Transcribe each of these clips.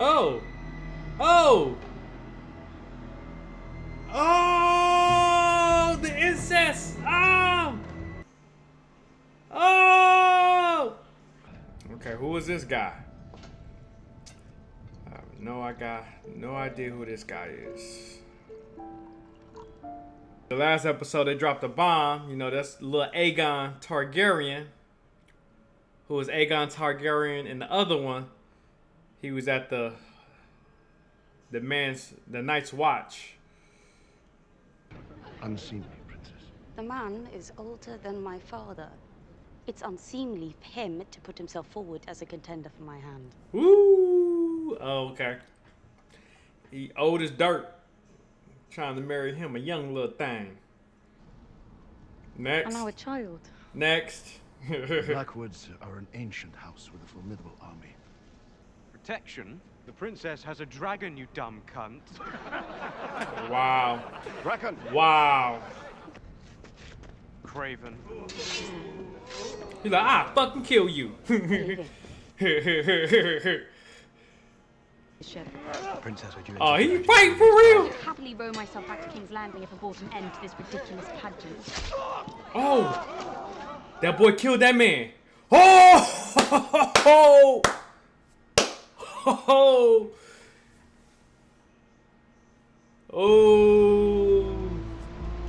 Oh! Oh! Oh! The incest! Oh! Oh! Okay, who is this guy? No, I got no idea who this guy is. The last episode, they dropped a bomb. You know, that's little Aegon Targaryen. Who was Aegon Targaryen in the other one? He was at the the man's the night's watch. Unseemly, princess. The man is older than my father. It's unseemly for him to put himself forward as a contender for my hand. Woo! Oh, okay. He old as dirt. Trying to marry him, a young little thing. Next. I'm now a child. Next. Blackwoods are an ancient house with a formidable army. Protection? The princess has a dragon, you dumb cunt. wow. Bracken! Wow. Craven. He's like, ah, fucking kill you. Princess, are you oh, he fight for real. I'd happily row myself back to King's Landing if I brought an end to this ridiculous pageant. Oh, that boy killed that man. Oh, oh, oh.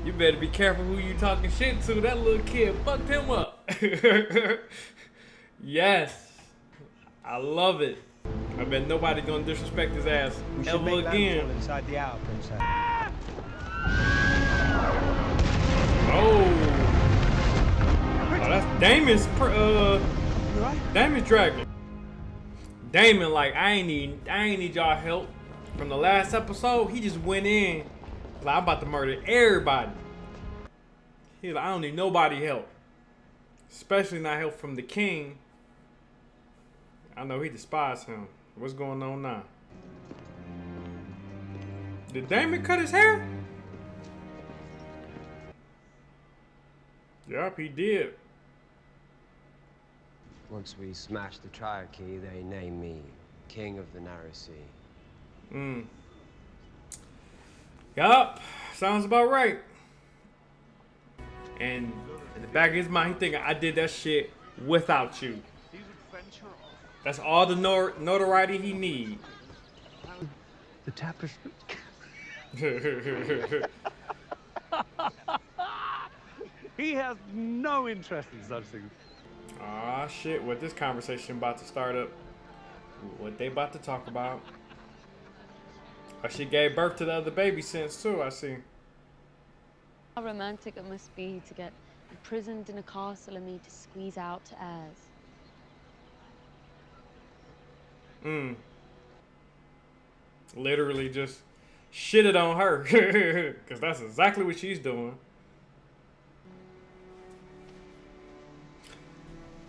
You better be careful who you talking shit to. That little kid fucked him up. yes, I love it. I bet nobody gonna disrespect his ass We should ever again. inside the hour, princess. Oh. Oh, that's Daemon's, uh, Daemon's dragon. Daemon, like, I ain't need, I ain't need y'all help. From the last episode, he just went in, like, I'm about to murder everybody. He's like, I don't need nobody help. Especially not help from the king. I know he despised him. What's going on now? Did Daemon cut his hair? Yep, he did. Once we smash the Triarchy, they name me King of the Narrow Sea. Mm. Yup, sounds about right. And in the back of his mind, he thinking, I did that shit without you. That's all the nor- notoriety he need. The tapestry. He has no interest in such things. Ah shit, what this conversation about to start up. What they about to talk about. Oh, she gave birth to the other baby since too, I see. How romantic it must be to get imprisoned in a castle and me to squeeze out to heirs. Mm. Literally just shitted on her. Because that's exactly what she's doing.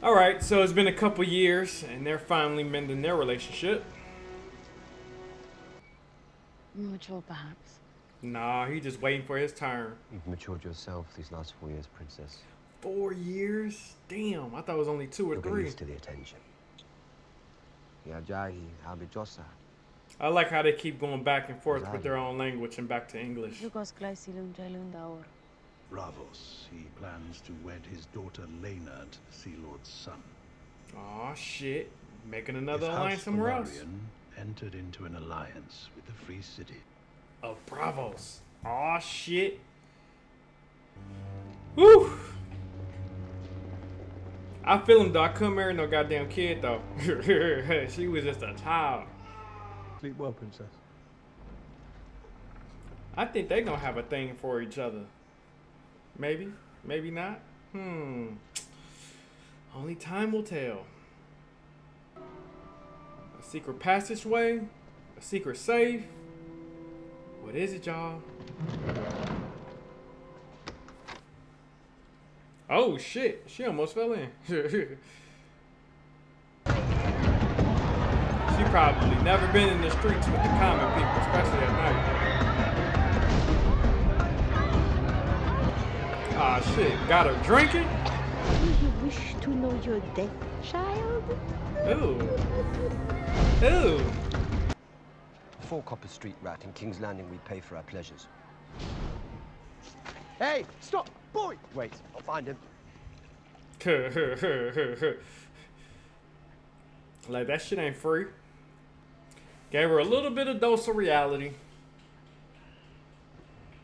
Alright, so it's been a couple years and they're finally mending their relationship. Mature, perhaps. Nah, he's just waiting for his turn. You've matured yourself these last four years, Princess. Four years? Damn, I thought it was only two or You'll get three. used to the attention. Yajagi, I like how they keep going back and forth with their own language and back to English. Braavos. He plans to wed his daughter Laena to the Sea Lord's son. Aw, shit. Making another His alliance house somewhere else. Velaryon entered into an alliance with the Free City. of Braavos. Aw, shit. Woo! I feel him though. I couldn't marry no goddamn kid though. she was just a child. Sleep well, princess. I think they gonna have a thing for each other. Maybe, maybe not. Hmm. Only time will tell. A secret passageway, a secret safe. What is it, y'all? Oh shit! She almost fell in. she probably never been in the streets with the common people, especially at night. Ah shit! Got her drinking. Do you wish to know your death, child? Ooh. Ooh. four copper street rat. In King's Landing, we pay for our pleasures. Hey, stop! Boy! Wait, I'll find him. like that shit ain't free. Gave her a little bit of dose of reality.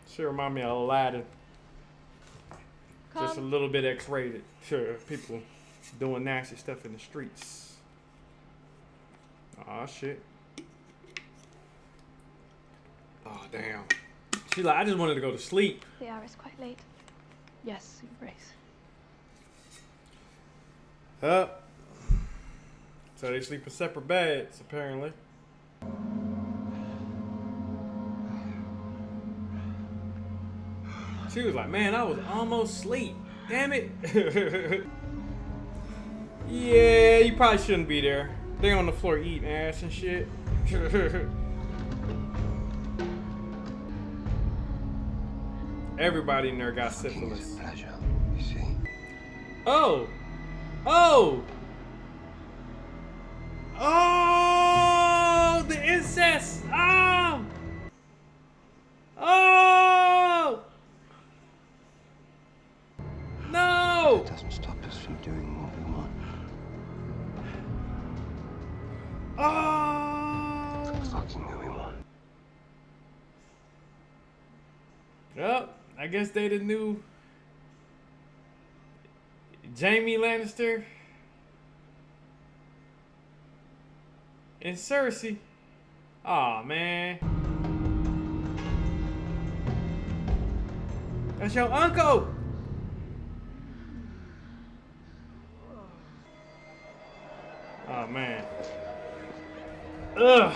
She remind me of Aladdin. Just a little bit X-rated. Sure, people doing nasty stuff in the streets. Aw, shit. Oh, damn. She like, I just wanted to go to sleep. The hour is quite late. Yes, your grace. Up. So they sleep in separate beds, apparently. She was like, man, I was almost asleep. Damn it. yeah, you probably shouldn't be there. They on the floor eating ass and shit. Everybody in there got syphilis. Pleasure, you see. Oh! Oh! Oh! I guess they the new Jaime Lannister and Cersei. Aw, man. That's your uncle. Oh, man. Ugh.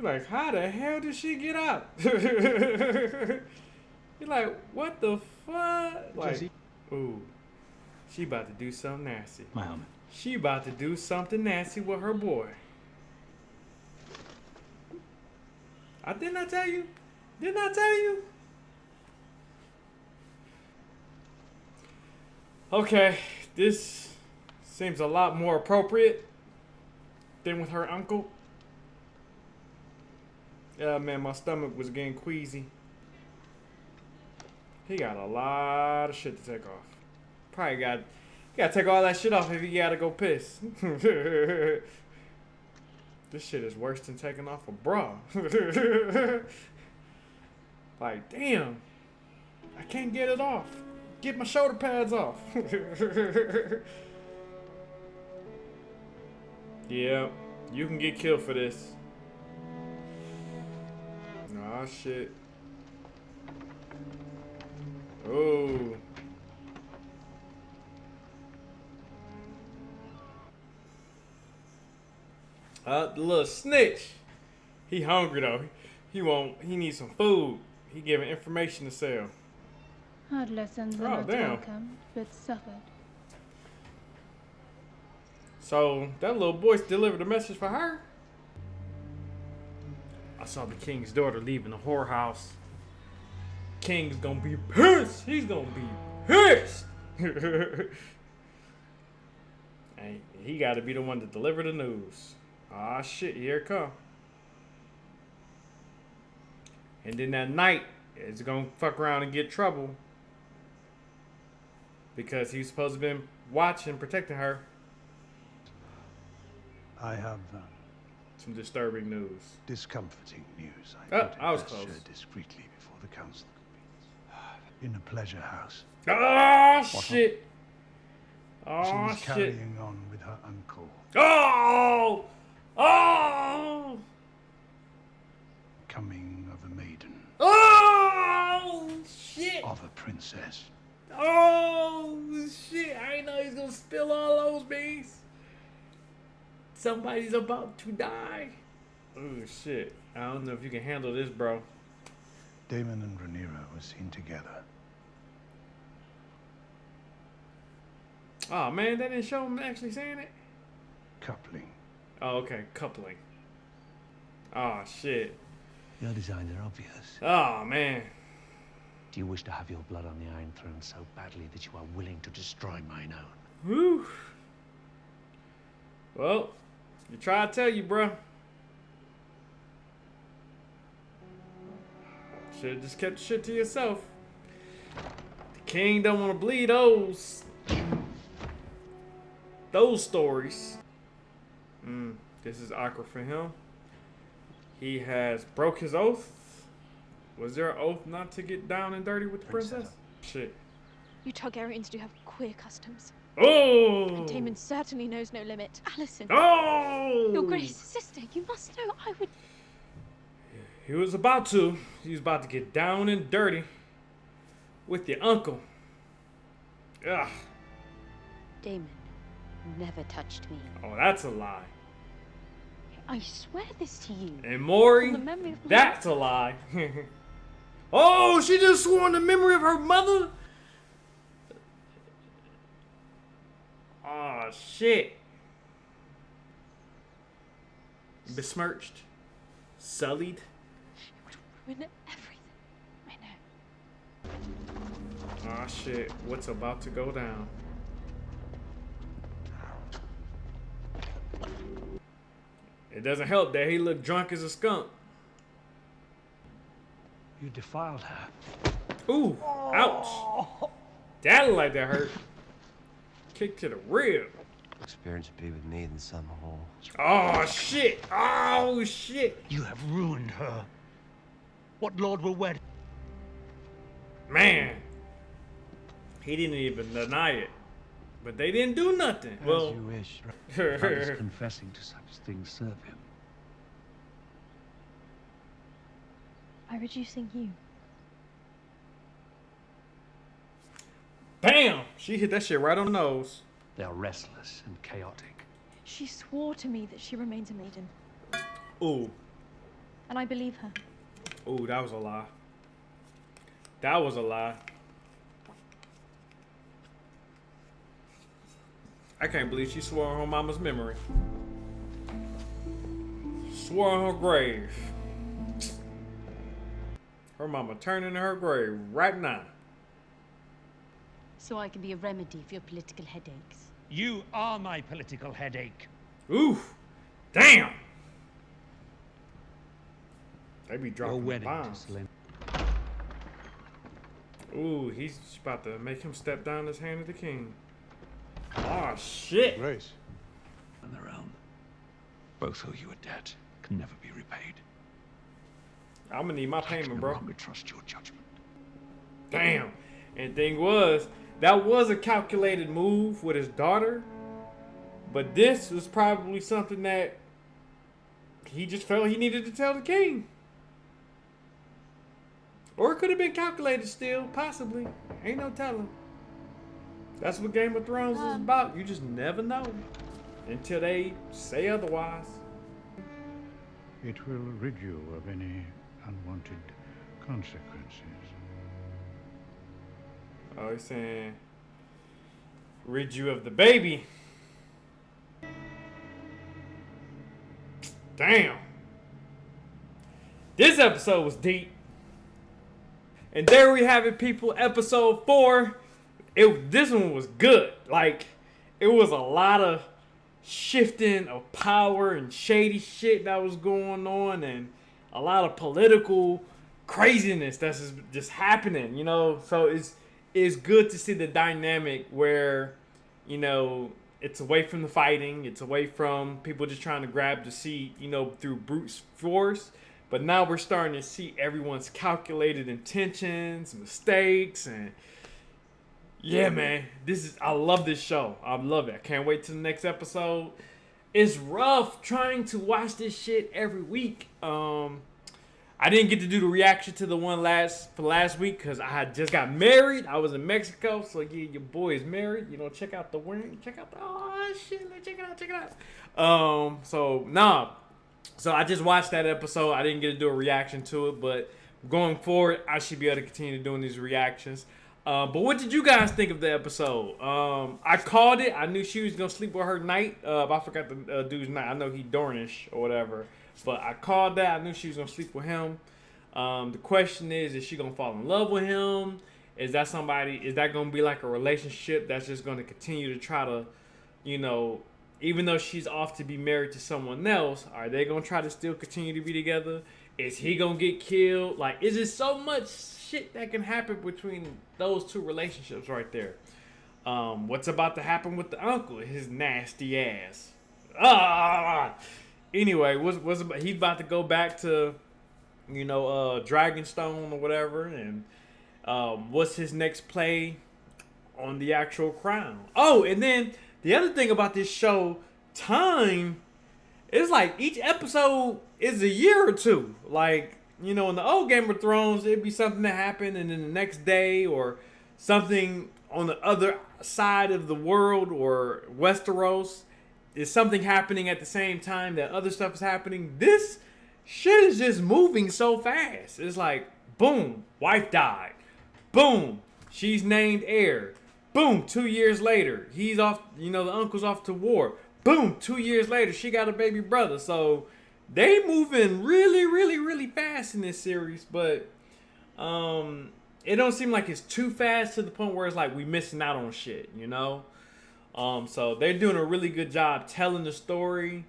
You're like, how the hell did she get out? You're like, what the fuck? Like, ooh, she about to do something nasty. My helmet. She about to do something nasty with her boy. I didn't I tell you? Didn't I tell you? Okay, this seems a lot more appropriate than with her uncle. Yeah, man, my stomach was getting queasy. He got a lot of shit to take off. Probably got, gotta take all that shit off if you gotta go piss. this shit is worse than taking off a bra. like, damn, I can't get it off. Get my shoulder pads off. yeah, you can get killed for this. Ah, shit. Oh. Uh, the little snitch. He hungry though. He won't. He needs some food. He giving information to sell. Hard lessons Oh, not damn. welcomed, but suffered. So that little boy delivered a message for her. I saw the king's daughter leaving the whorehouse. King's gonna be pissed. He's gonna be pissed. and he got to be the one to deliver the news. Ah shit, here it come. And then that night, it's gonna fuck around and get trouble because he's supposed to been watching, protecting her. I have uh, Some disturbing news. discomforting news. I, Oh, thought I was close. discreetly before the council convenes. In a pleasure house. Oh shit! Ah, oh She's shit! carrying on with her uncle. Oh! Oh! Coming of a maiden. Oh shit! Of a princess. Oh shit! I didn't know he's gonna spill all those beans. Somebody's about to die. Oh shit! I don't know if you can handle this, bro. Daemon and Rhaenyra were seen together. Oh man, they didn't show him actually saying it. Coupling. Oh okay, coupling. Oh shit! Your designs are obvious. Oh man. Do you wish to have your blood on the Iron Throne so badly that you are willing to destroy mine own? Woo. Well, you try to tell you, bruh. Should have just kept the shit to yourself. The king don't want to bleed those. Those stories. Mm, this is awkward for him. He has broke his oath. Was there an oath not to get down and dirty with the princess? Shit. You Targaryens do have queer customs. Oh! Daemon certainly knows no limit. Alicent, Oh! your grace, sister, you must know I would. He was about to. He was about to get down and dirty with your uncle. Ugh. Daemon never touched me. Oh, that's a lie. I swear this to you. And Maury, On the memory of my- that's a lie. oh, she just swore on the memory of her mother? Oh, shit. Besmirched. Sullied. It would Ruin everything. I know. Oh, shit. What's about to go down? It doesn't help that he looked drunk as a skunk. You defiled her. Ooh, ouch. That looked like that hurt. Kick to the rib. Experience would be with me than some whole. Oh, shit. Oh, shit. You have ruined her. What lord will wed? Man. He didn't even deny it. But they didn't do nothing. As Well, you wish. How does confessing to such things serve him? By reducing you. Bam. She hit that shit right on the nose. They are restless and chaotic. She swore to me that she remains a maiden. Ooh. And I believe her. Ooh, that was a lie. That was a lie. I can't believe she swore on her mama's memory. Swore on her grave. Her mama turning in her grave right now. So I can be a remedy for your political headaches. You are my political headache. Oof. Damn. They be dropping wedding bombs. Selene. Ooh, he's about to make him step down his hand of the king. Oh shit. Grace. and the realm. Both owe you a debt, can never be repaid. I'm gonna need my I can payment, no bro. longer trust your judgment. Damn. And thing was, that was a calculated move with his daughter. But this was probably something that he just felt he needed to tell the king. Or it could have been calculated still, possibly. Ain't no telling. That's what Game of Thrones is Um. about. You just never know until they say otherwise. It will rid you of any unwanted consequences. Oh, he's saying, rid you of the baby. Damn. This episode was deep. And there we have it, people. Episode four. It this one was good. Like, it was a lot of shifting of power and shady shit that was going on, and a lot of political craziness that's just, just happening. You know, so it's it's good to see the dynamic where, you know, it's away from the fighting, it's away from people just trying to grab the seat, you know, through brute force. But now we're starting to see everyone's calculated intentions, mistakes, and yeah, man, this is I love this show. I love it. I can't wait till the next episode. It's rough trying to watch this shit every week. Um, I didn't get to do the reaction to the one last for last week because I had just got married. I was in Mexico, so yeah, your boy is married. You know, check out the ring. Check out the oh shit, check it out, check it out. Um, so nah, so I just watched that episode. I didn't get to do a reaction to it, but going forward, I should be able to continue doing these reactions. Uh, but what did you guys think of the episode? Um, I called it. I knew she was gonna sleep with her knight. Uh, I forgot the uh, dude's name. I know he Dornish or whatever. But I called that. I knew she was gonna sleep with him. Um, the question is, is she gonna fall in love with him? Is that somebody? Is that gonna be like a relationship that's just gonna continue to try to, you know, even though she's off to be married to someone else, are they gonna try to still continue to be together? Is he gonna get killed? Like, is it so much shit that can happen between those two relationships right there? Um, what's about to happen with the uncle? His nasty ass. Ah. Anyway, what's what's he's about to go back to, you know, uh, Dragonstone or whatever, and um, what's his next play on the actual crown? Oh, and then the other thing about this show, time, is like each episode is a year or two. Like you know, in the old Game of Thrones, it'd be something that happened, and then the next day or something on the other side of the world or Westeros is something happening at the same time that other stuff is happening. This shit is just moving so fast. It's like, boom, wife died. Boom, she's named heir. Boom, two years later, he's off, you know, the uncle's off to war. Boom, two years later, she got a baby brother. So they moving really, really, really fast in this series, but um it don't seem like it's too fast to the point where it's like we missing out on shit, you know? Um, so they're doing a really good job telling the story,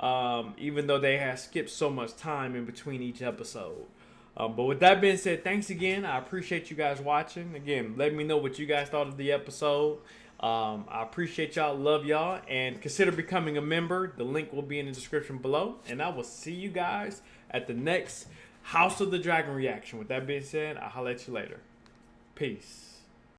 um, even though they have skipped so much time in between each episode. Um, but with that being said, thanks again. I appreciate you guys watching. Again, let me know what you guys thought of the episode. Um, I appreciate y'all, love y'all, and consider becoming a member. The link will be in the description below. And I will see you guys at the next House of the Dragon reaction. With that being said, I'll holler at you later. Peace.